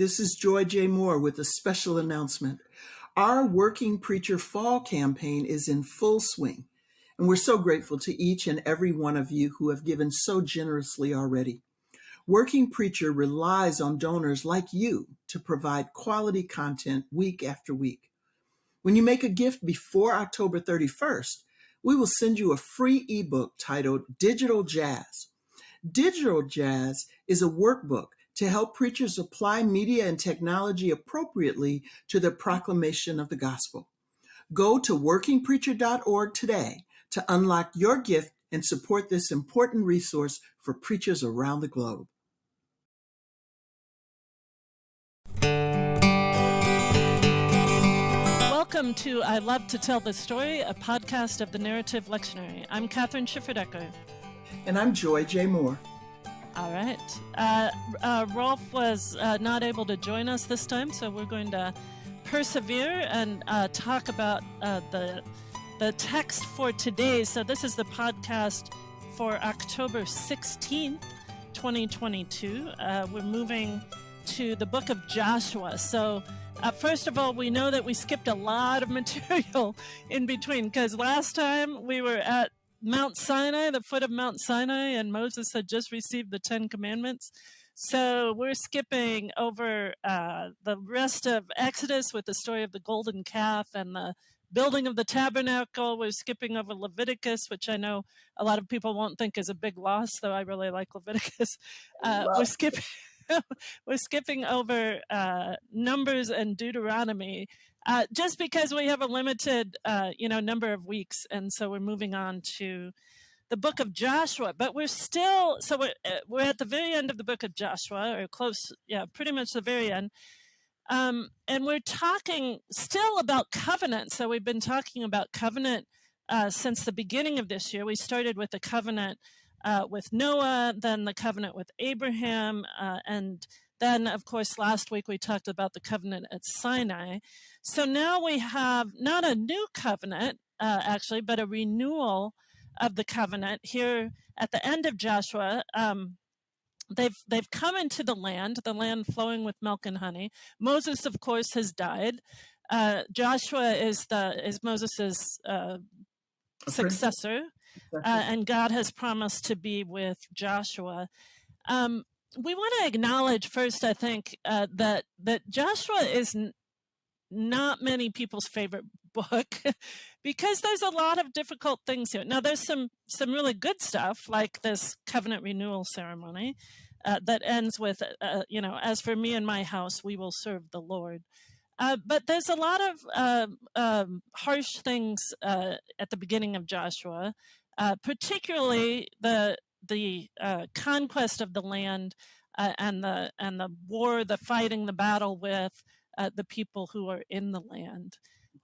This is Joy J. Moore with a special announcement. Our Working Preacher Fall campaign is in full swing, and we're so grateful to each and every one of you who have given so generously already. Working Preacher relies on donors like you to provide quality content week after week. When you make a gift before October 31st, we will send you a free ebook titled Digital Jazz. Digital Jazz is a workbook to help preachers apply media and technology appropriately to the proclamation of the gospel. Go to workingpreacher.org today to unlock your gift and support this important resource for preachers around the globe. Welcome to I Love to Tell the Story, a podcast of the Narrative Lectionary. I'm Kathryn Schifferdecker. And I'm Joy J. Moore. All right. Uh, uh, Rolf was uh, not able to join us this time, so we're going to persevere and uh, talk about uh, the the text for today. So this is the podcast for October 16th, 2022. Uh, we're moving to the book of Joshua. So uh, first of all, we know that we skipped a lot of material in between because last time we were at Mount Sinai, the foot of Mount Sinai, and Moses had just received the Ten Commandments. So we're skipping over uh, the rest of Exodus with the story of the golden calf and the building of the tabernacle. We're skipping over Leviticus, which I know a lot of people won't think is a big loss, though I really like Leviticus. Uh, we're skipping. we're skipping over uh, Numbers and Deuteronomy uh, just because we have a limited, uh, you know, number of weeks, and so we're moving on to the book of Joshua. But we're still, so we're uh, we're at the very end of the book of Joshua, or close, yeah, pretty much the very end. Um, and we're talking still about covenant. So we've been talking about covenant uh, since the beginning of this year. We started with the covenant uh, with Noah, then the covenant with Abraham, uh, and then, of course, last week we talked about the covenant at Sinai. So now we have not a new covenant, uh, actually, but a renewal of the covenant here at the end of Joshua. Um, they've they've come into the land, the land flowing with milk and honey. Moses, of course, has died. Uh, Joshua is the is Moses's uh, successor, uh, and God has promised to be with Joshua. Um, we want to acknowledge first, I think, uh, that that Joshua is not many people's favorite book because there's a lot of difficult things here. Now, there's some some really good stuff like this covenant renewal ceremony uh, that ends with, uh, you know, as for me and my house, we will serve the Lord. Uh, but there's a lot of uh, um, harsh things uh, at the beginning of Joshua uh, particularly the the uh, conquest of the land uh, and the and the war, the fighting, the battle with uh, the people who are in the land.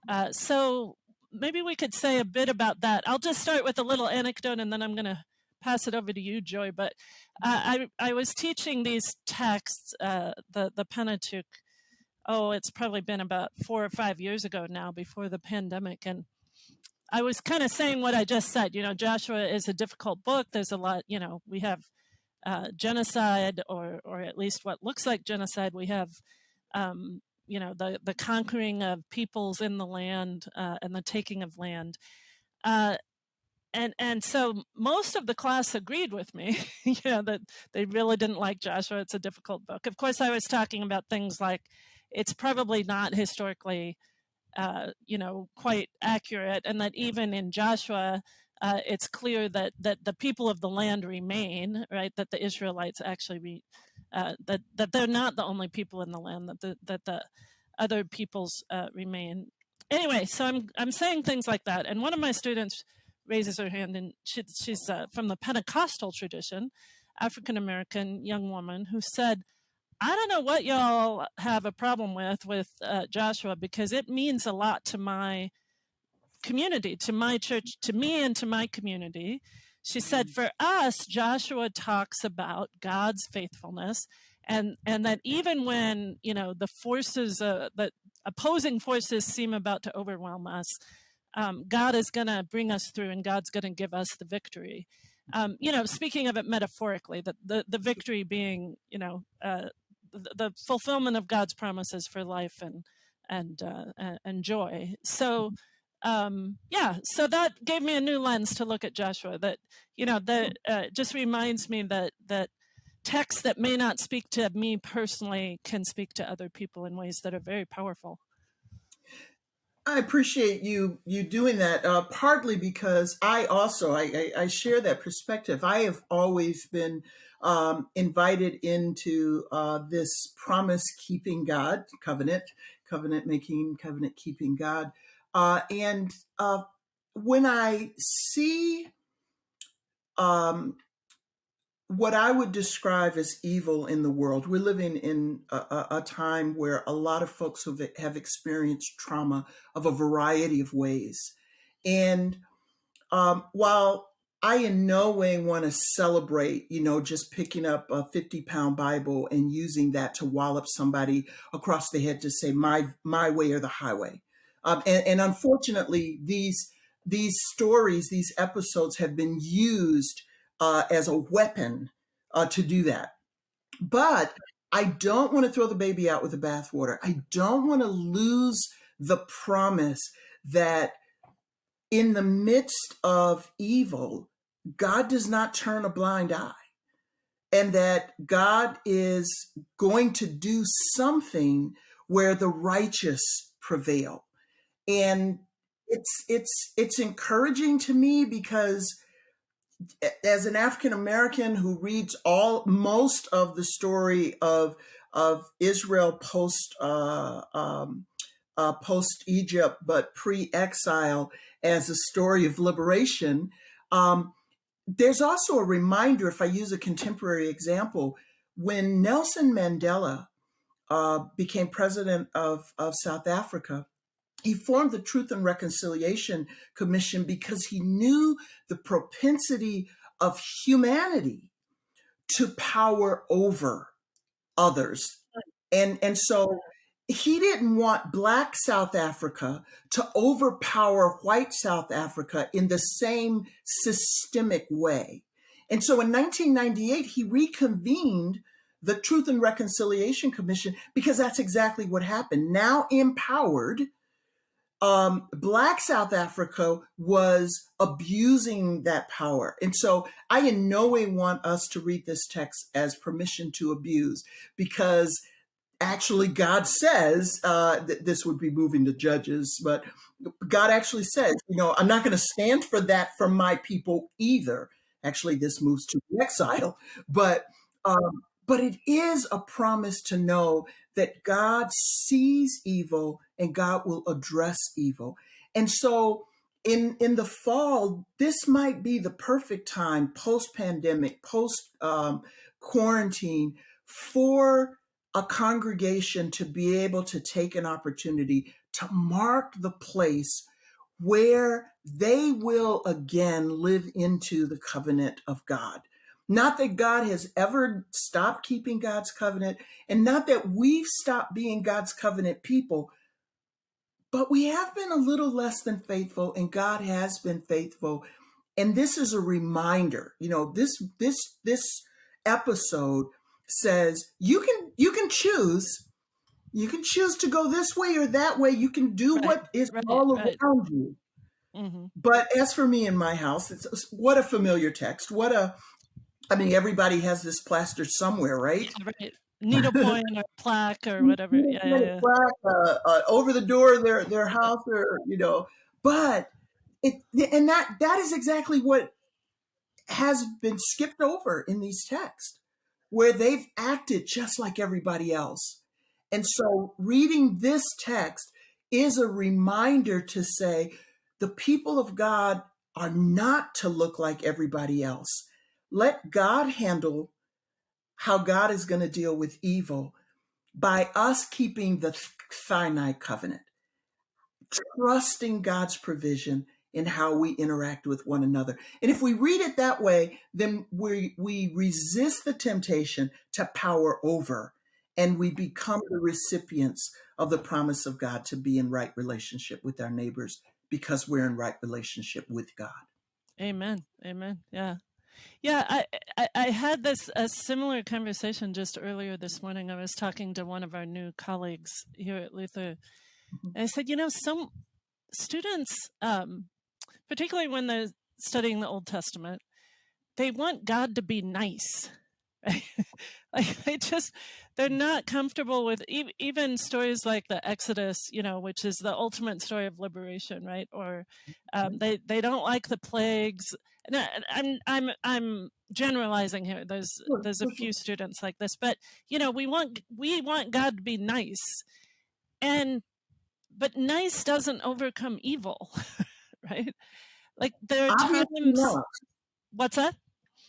Uh, so maybe we could say a bit about that. I'll just start with a little anecdote, and then I'm going to pass it over to you, Joy. But I I was teaching these texts, the the Pentateuch. Oh, it's probably been about four or five years ago now, before the pandemic, and I was kind of saying what I just said. You know, Joshua is a difficult book. There's a lot. You know, we have uh, genocide, or or at least what looks like genocide. We have, um, you know, the the conquering of peoples in the land uh, and the taking of land. Uh, and and so most of the class agreed with me you know that they really didn't like joshua it's a difficult book of course i was talking about things like it's probably not historically uh, you know, quite accurate, and that even in Joshua, uh, it's clear that that the people of the land remain, right? That the Israelites actually re, uh, that that they're not the only people in the land. That the that the other peoples uh, remain. Anyway, so I'm I'm saying things like that, and one of my students raises her hand, and she, she's uh, from the Pentecostal tradition, African American young woman who said I don't know what y'all have a problem with with uh, Joshua because it means a lot to my community, to my church, to me, and to my community. She said, mm. for us, Joshua talks about God's faithfulness, and and that even when you know the forces, uh, that opposing forces seem about to overwhelm us, um, God is going to bring us through, and God's going to give us the victory. Um, you know, speaking of it metaphorically, the, the, the victory being, you know, uh, the fulfillment of God's promises for life and and uh, and joy. So um, yeah, so that gave me a new lens to look at Joshua. That you know that uh, just reminds me that that texts that may not speak to me personally can speak to other people in ways that are very powerful. I appreciate you you doing that. Uh, partly because I also I, I, I, share that perspective. I have always been um, invited into uh, this promise keeping God covenant, covenant making, covenant keeping God, uh, and uh, when I see um, what I would describe as evil in the world. We're living in a, a, time where a lot of folks have, have experienced trauma of a variety of ways. And um, while I in no way want to celebrate, you know, just picking up a 50 pound Bible and using that to wallop somebody across the head to say my my way or the highway. Um, and, and unfortunately, these these stories, these episodes have been used uh, as a weapon uh, to do that. But I don't want to throw the baby out with the bathwater. I don't want to lose the promise that in the midst of evil, God does not turn a blind eye and that God is going to do something where the righteous prevail. And it's it's it's encouraging to me because as an African American who reads all most of the story of of Israel post uh, um, uh, post Egypt, but pre exile as a story of liberation. Um, there's also a reminder, if I use a contemporary example, when Nelson Mandela uh, became president of, of South Africa, he formed the Truth and Reconciliation Commission because he knew the propensity of humanity to power over others. And, and so he didn't want Black South Africa to overpower white South Africa in the same systemic way. And so in 1998, he reconvened the Truth and Reconciliation Commission because that's exactly what happened. Now empowered, um, Black South Africa was abusing that power. And so I in no way want us to read this text as permission to abuse because actually God says uh, that this would be moving to judges, but God actually says, you know, I'm not going to stand for that from my people either. Actually, this moves to exile, but um, but it is a promise to know that God sees evil and God will address evil. And so in in the fall, this might be the perfect time, post pandemic, post um, quarantine, for a congregation to be able to take an opportunity to mark the place where they will again live into the covenant of God. Not that God has ever stopped keeping God's covenant, and not that we've stopped being God's covenant people, but we have been a little less than faithful, and God has been faithful. And this is a reminder, you know, this this this episode says you can you can choose you can choose to go this way or that way you can do right, what is right, all right. around you mm-hmm. but as for me in my house it's what a familiar text what a I mean, everybody has this plaster somewhere, right? Right. Needlepoint or plaque or whatever. Yeah, yeah, yeah. Plaque, uh, uh, over the door of their, their house or, you know, but it, and that, that is exactly what has been skipped over in these texts where they've acted just like everybody else. And so reading this text is a reminder to say the people of God are not to look like everybody else let God handle how God is going to deal with evil by us keeping the Sinai covenant, trusting God's provision in how we interact with one another. And if we read it that way, then we, we resist the temptation to power over and we become the recipients of the promise of God to be in right relationship with our neighbors because we're in right relationship with God. Amen. Amen. Yeah. Yeah, I, I, I had this a similar conversation just earlier this morning. I was talking to one of our new colleagues here at Luther, mm-hmm. and I said, you know, some students, um, particularly when they're studying the Old Testament, they want God to be nice. Like they just they're not comfortable with e- even stories like the Exodus, you know, which is the ultimate story of liberation, right? Or um, mm-hmm. they they don't like the plagues. And I, I'm I'm I'm generalizing here. There's there's a few students like this, but you know, we want we want God to be nice, and but nice doesn't overcome evil, right? Like there are Obviously times. Not. What's that?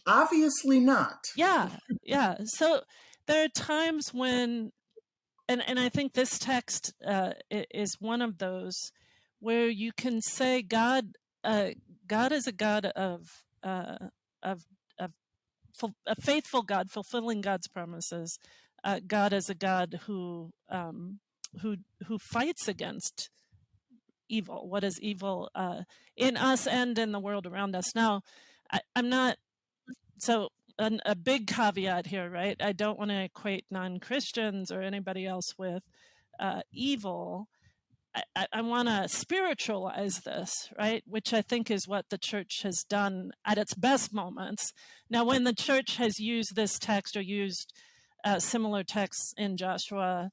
Obviously not. Yeah, yeah. So there are times when, and and I think this text uh, is one of those where you can say God, uh, God is a God of uh, of of a faithful God, fulfilling God's promises. Uh, God is a God who um, who who fights against evil. What is evil uh, in us and in the world around us? Now, I, am not so an, a big caveat here, right? I don't want to equate non Christians or anybody else with uh, evil. I, I want to spiritualize this, right? Which I think is what the church has done at its best moments. Now, when the church has used this text or used uh, similar texts in Joshua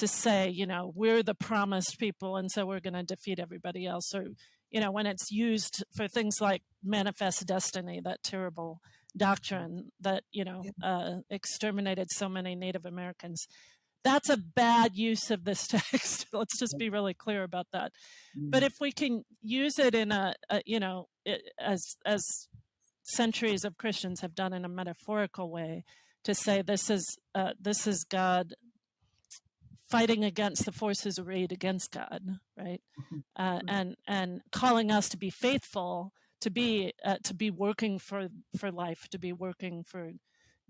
to say, you know, we're the promised people, and so we're going to defeat everybody else, or, you know, when it's used for things like manifest destiny, that terrible doctrine that, you know, uh, exterminated so many Native Americans. That's a bad use of this text. Let's just be really clear about that. But mm. if we can use it in a, a you know, it, as as centuries of Christians have done in a metaphorical way, to say this is uh, this is God fighting against the forces arrayed against God, right? Mm-hmm. Uh, and and calling us to be faithful, to be uh, to be working for for life, to be working for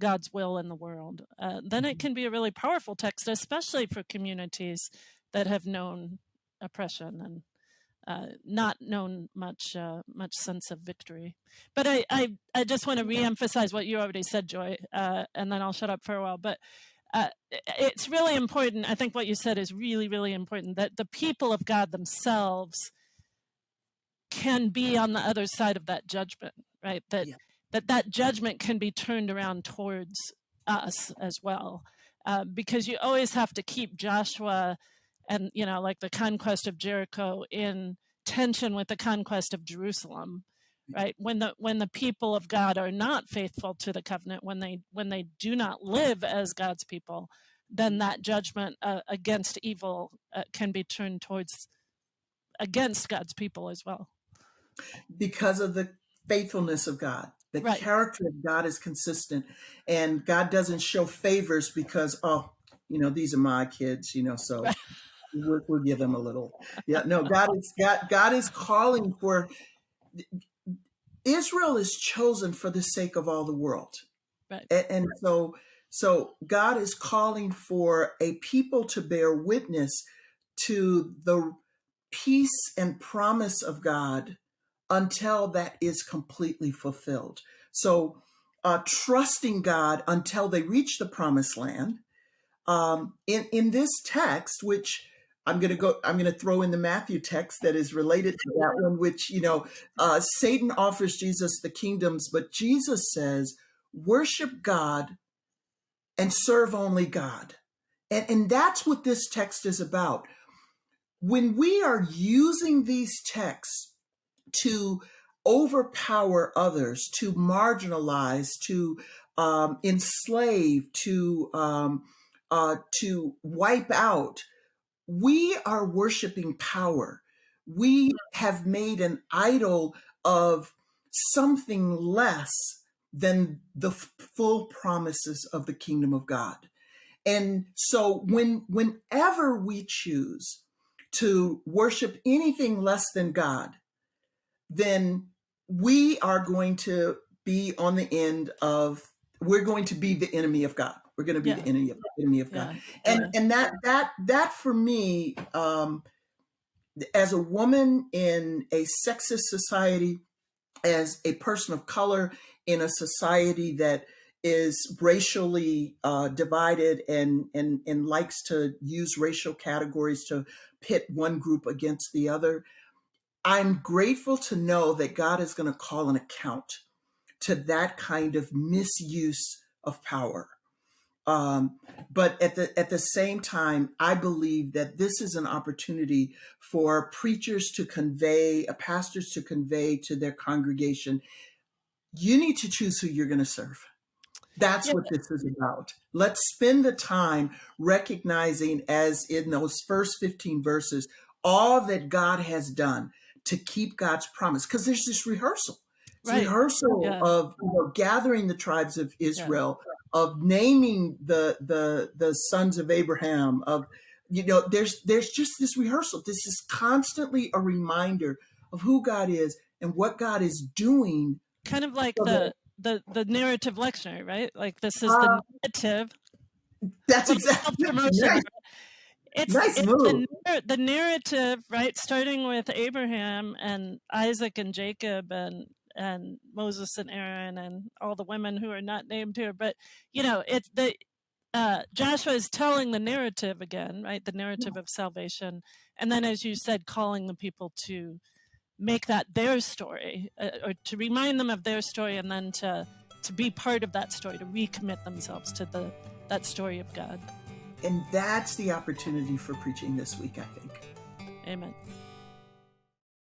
God's will in the world. Uh, then it mm-hmm. can be a really powerful text, especially for communities that have known oppression and uh, not known much uh, much sense of victory. But I I, I just want to reemphasize what you already said, Joy, uh, and then I'll shut up for a while. But uh, it's really important. I think what you said is really, really important that the people of God themselves can be on the other side of that judgment, right? That yeah. that that judgment can be turned around towards us as well, uh, because you always have to keep Joshua and you know, like the conquest of Jericho in tension with the conquest of Jerusalem right when the when the people of god are not faithful to the covenant when they when they do not live as god's people then that judgment uh, against evil uh, can be turned towards against god's people as well because of the faithfulness of god the right. character of god is consistent and god doesn't show favors because oh you know these are my kids you know so right. we'll, we'll give them a little yeah no god is god god is calling for Israel is chosen for the sake of all the world. Right. And, and so so God is calling for a people to bear witness to the peace and promise of God until that is completely fulfilled. So uh, trusting God until they reach the promised land. Um, in in this text, which I'm going to go, I'm going to throw in the Matthew text that is related to that one, which, you know, uh, Satan offers Jesus the kingdoms, but Jesus says, worship God and serve only God. And, and that's what this text is about. When we are using these texts to overpower others, to marginalize, to um, enslave, to um, uh, to wipe out, we are worshiping power. We mm. have made an idol of something less than the full promises of the kingdom of God. And so when whenever we choose to worship anything less than God, then we are going to be on the end of we're going to be the enemy of God. We're going to be yeah. the enemy of enemy of God. Yeah. And and that that that for me, um, as a woman in a sexist society, as a person of color in a society that is racially uh, divided and, and and likes to use racial categories to pit one group against the other. I'm grateful to know that God is going to call an account to that kind of misuse of power. Um, but at the at the same time, I believe that this is an opportunity for preachers to convey, uh, pastors to convey to their congregation, you need to choose who you're going to serve. That's Yeah. what this is about. Let's spend the time recognizing, as in those first 15 verses, all that God has done to keep God's promise. Because there's this rehearsal. Right. rehearsal Yeah. of you know, gathering the tribes of Israel, of naming the the the sons of Abraham, of you know, there's there's just this rehearsal. This is constantly a reminder of who God is and what God is doing. Kind of like So the the the narrative lectionary, right? Like this is Uh, the narrative. That's exactly right? It's, Nice it's the, the narrative, right? Starting with Abraham and Isaac and Jacob and and Moses and Aaron and all the women who are not named here, but you know, it's the uh, Joshua is telling the narrative again, right? The narrative of salvation, and then, as you said, calling the people to make that their story, uh, or to remind them of their story, and then to to be part of that story, to recommit themselves to the that story of God. And that's the opportunity for preaching this week, I think. Amen.